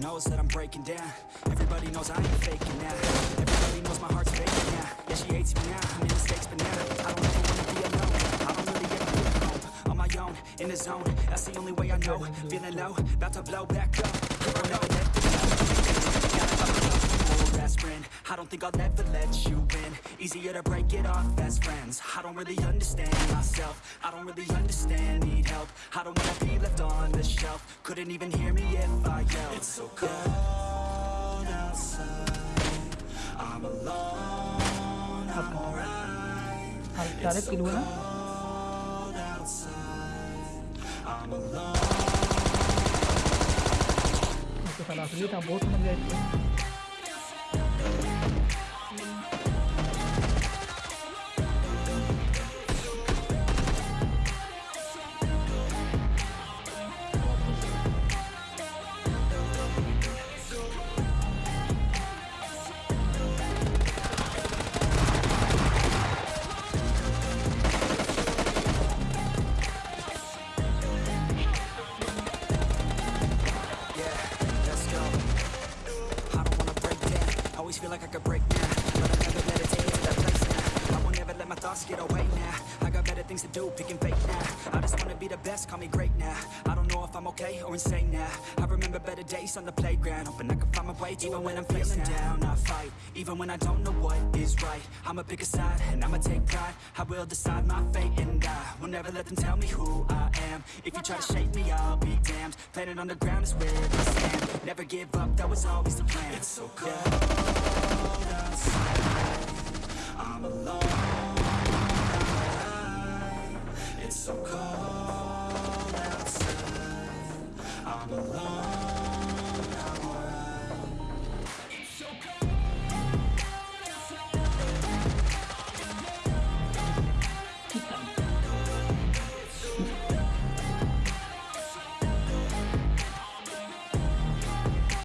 knows that I'm breaking down. Everybody knows I ain't faking now. Everybody knows my heart's faking now. Yeah, she hates me now, I made mistakes but now I don't ever wanna be alone. I don't really ever feel home On my own, in the zone. That's the only way I know. Feeling low, about to blow back up. Best friend. I don't think I'll ever let you in Easier to break it off best friends. I don't really understand myself. I don't really understand, need help. I don't wanna be left on the shelf. Couldn't even hear me if I yelled. It's alone, I'm alright Tarik It's so kedua cold outside I'm alone Itu salah asli tak like I could break now, but I never let it take me to that place now. I won't ever let my thoughts get away now. I got better things to do, picking fake now. I just wanna be the best, call me great now. I don't know if I'm okay or insane now. I remember better days on the playground, hoping I can find my way even when I'm feeling down. I fight, even when I don't know what is right. I'ma pick a side and I'ma take pride. I will decide my fate and I will never let them tell me who I am. If you try to shake me, I'll be damned. Planet on the ground is where we stand. Never give up, that was always the plan. It's so cold so cold outside. I'm alone.